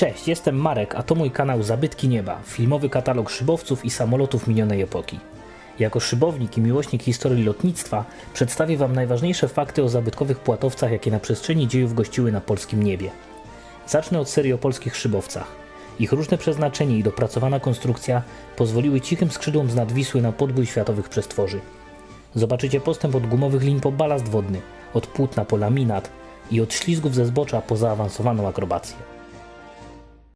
Cześć, jestem Marek, a to mój kanał Zabytki Nieba, filmowy katalog szybowców i samolotów minionej epoki. Jako szybownik i miłośnik historii lotnictwa przedstawię Wam najważniejsze fakty o zabytkowych płatowcach, jakie na przestrzeni dziejów gościły na polskim niebie. Zacznę od serii o polskich szybowcach. Ich różne przeznaczenie i dopracowana konstrukcja pozwoliły cichym skrzydłom z nadwisły na podbój światowych przestworzy. Zobaczycie postęp od gumowych lin po balast wodny, od płótna po laminat i od ślizgów ze zbocza po zaawansowaną akrobację.